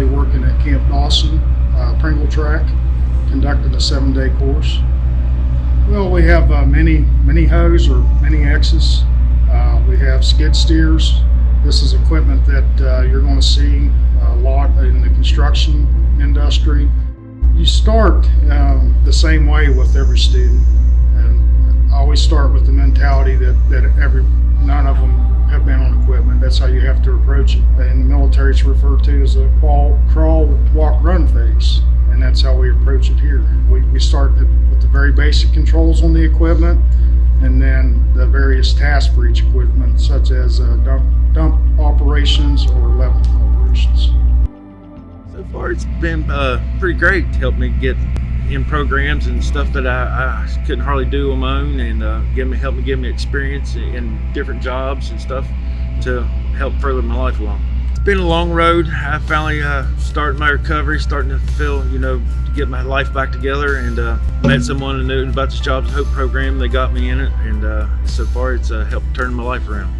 currently working at Camp Dawson, uh, Pringle Tract, conducting a seven-day course. Well, we have uh, many, many hoes or many X's. Uh, we have skid steers. This is equipment that uh, you're going to see a lot in the construction industry. You start um, the same way with every student, and I always start with the mentality that that every none of them have been on. That's how you have to approach it. In the military, it's referred to as a crawl, crawl, walk, run phase, and that's how we approach it here. We, we start with the very basic controls on the equipment, and then the various tasks for each equipment, such as uh, dump, dump operations or level operations. So far, it's been uh, pretty great. Helped me get in programs and stuff that I, I couldn't hardly do on my own, and uh, give me help me give me experience in different jobs and stuff to help further my life along. It's been a long road. I finally uh, started my recovery, starting to feel, you know, to get my life back together, and uh, met someone who knew about this Jobs and Hope program. They got me in it, and uh, so far, it's uh, helped turn my life around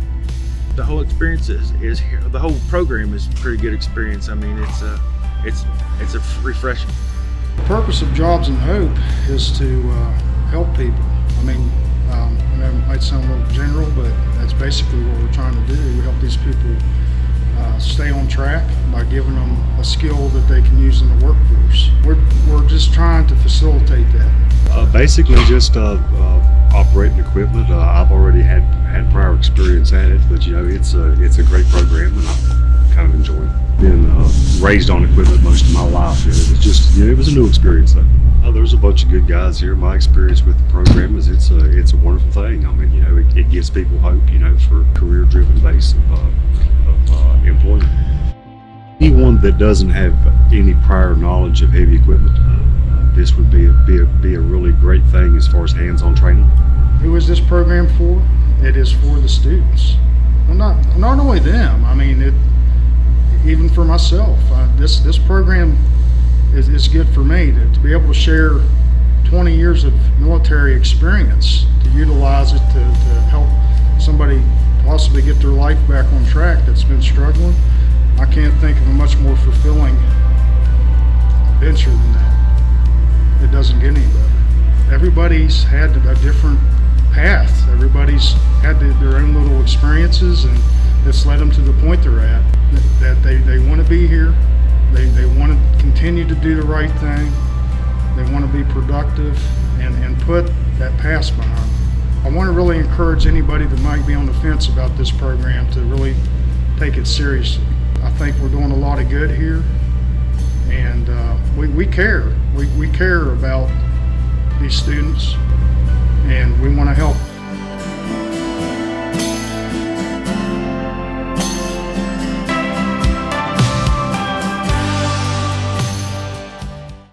the whole experience is, is the whole program is a pretty good experience. I mean, it's uh, it's it's a refreshing. The purpose of Jobs and Hope is to uh, help people. I mean, um, I know it might sound a little general, but that's basically what we're trying to do. We help these people uh, stay on track by giving them a skill that they can use in the workforce. We're, we're just trying to facilitate that. Uh, basically, just uh, uh, operating equipment. Uh, I've already had had prior experience at it, but you know, it's a it's a great program, and I kind of enjoy it. Been uh, raised on equipment most of my life. It was just you know, it was a new experience though. Uh, there's a bunch of good guys here. My experience with the program is it's a it's a wonderful thing. I mean, you know, it, it gives people hope. You know, for career-driven base of, uh, of uh, employment. Anyone that doesn't have any prior knowledge of heavy equipment, uh, this would be a, be a be a really great thing as far as hands-on training. Who is this program for? It is for the students. Well, not not only them. I mean, it even for myself. Uh, this this program is, is good for me to, to be able to share 20 years of military experience to utilize it to, to help somebody possibly get their life back on track that's been struggling. I can't think of a much more fulfilling venture than that. It doesn't get any better. Everybody's had a different path. Everybody's had the, their own little experiences and it's led them to the point they're at. That they, they want to be here. They, they want to continue to do the right thing. They want to be productive and, and put that past behind. I want to really encourage anybody that might be on the fence about this program to really take it seriously. I think we're doing a lot of good here and uh, we, we care. We, we care about these students and we want to help